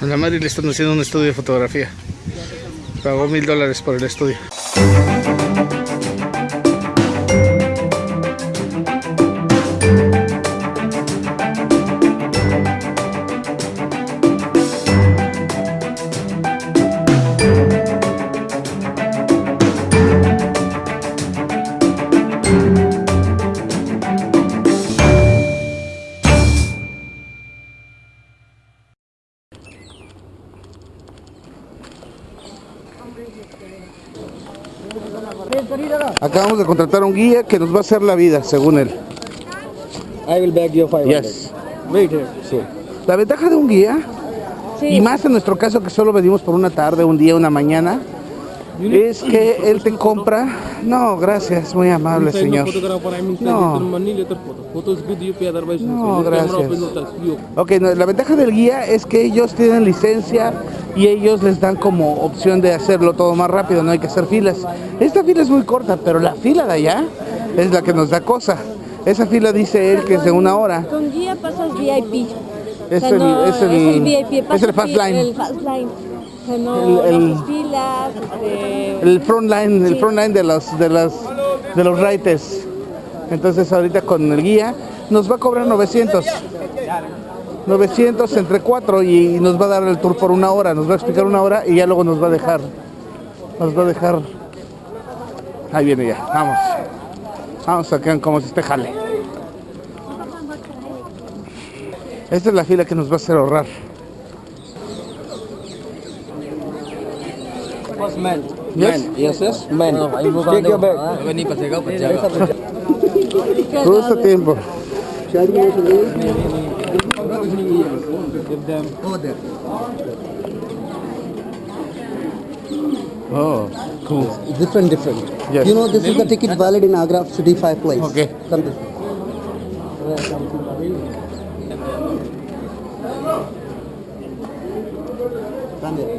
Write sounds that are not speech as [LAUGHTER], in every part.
A la Mari le están haciendo un estudio de fotografía. Pagó mil dólares por el estudio. Acabamos de contratar a un guía que nos va a hacer la vida, según él. I will beg you 500. Yes. Wait here. Sí. La ventaja de un guía, y más en nuestro caso que solo venimos por una tarde, un día, una mañana, es que él te compra. No, gracias, muy amable señor. No. No, gracias. Ok, no, la ventaja del guía es que ellos tienen licencia y ellos les dan como opción de hacerlo todo más rápido, no hay que hacer filas. Esta fila es muy corta, pero la fila de allá es la que nos da cosa. Esa fila dice él que es de una hora. Con guía pasas VIP. Es O sea, el- no, es el- es el VIP. es pasas el fast fi- line. El fast line. El- el- filas. este, El front line, el front line de los de los de los rides. Entonces ahorita con el guía nos va a cobrar 900. 900 entre 4 y nos va a dar el tour por una hora, nos va a explicar una hora y ya luego nos va a dejar nos va a dejar Ahí viene ya, vamos. Vamos a que como se esté jale. Esta es la fila que nos va a hacer ahorrar. Man. Yes. Man. Yes, yes. Man. Take your bag. Todo este tiempo. Give them. Oh, cool. Different, different. Yes. You know, this is the ticket valid in Agra City 5 place. Okay. Come this. Come here.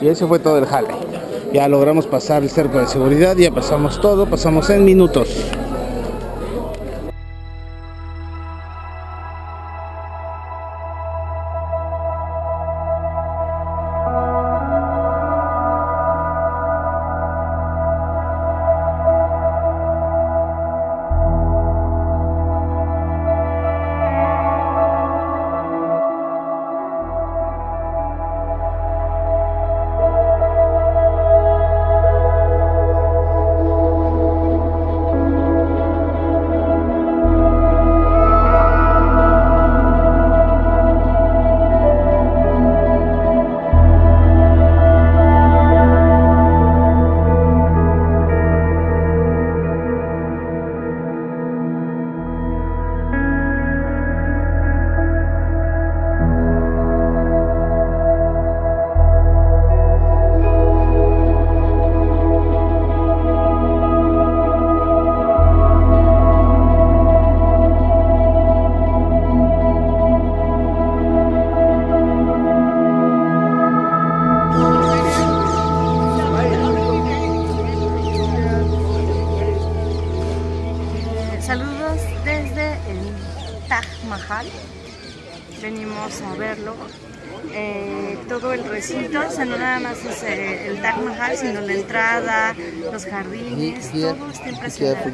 Y ese fue todo el jale. Ya logramos pasar el cerco de seguridad, ya pasamos todo, pasamos en minutos. Taj Mahal. Venimos a verlo. Eh, todo el recinto, o sea, no nada más es eh, el Taj Mahal, sino la entrada, los jardines, Here, todo está impresionante.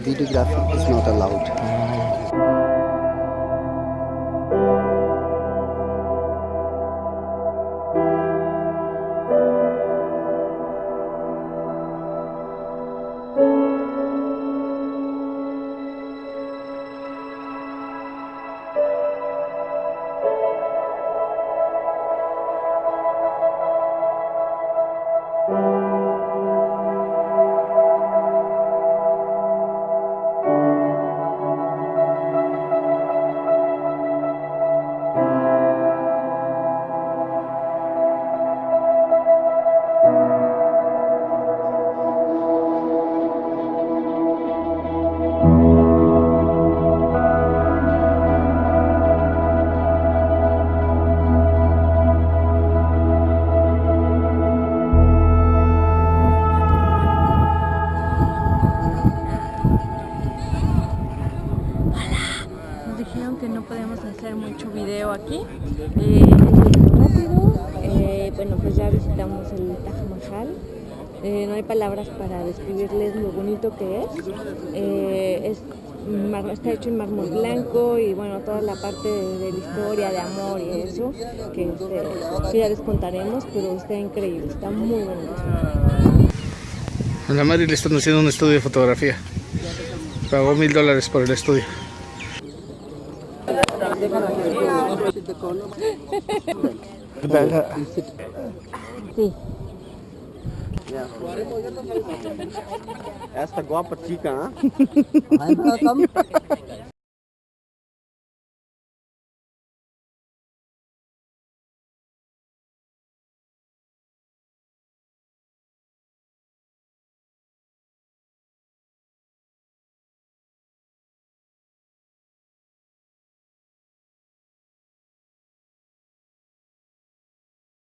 El Taj Mahal. Eh, no hay palabras para describirles lo bonito que es. Eh, es mar- está hecho en mármol blanco y bueno, toda la parte de, de la historia, de amor y eso, que, este, ya les contaremos, pero está increíble, está muy bonito. A la Mari le están haciendo un estudio de fotografía. Pagó mil dólares por el estudio. Sí. [LAUGHS] ऐसा गुआ पच्ची का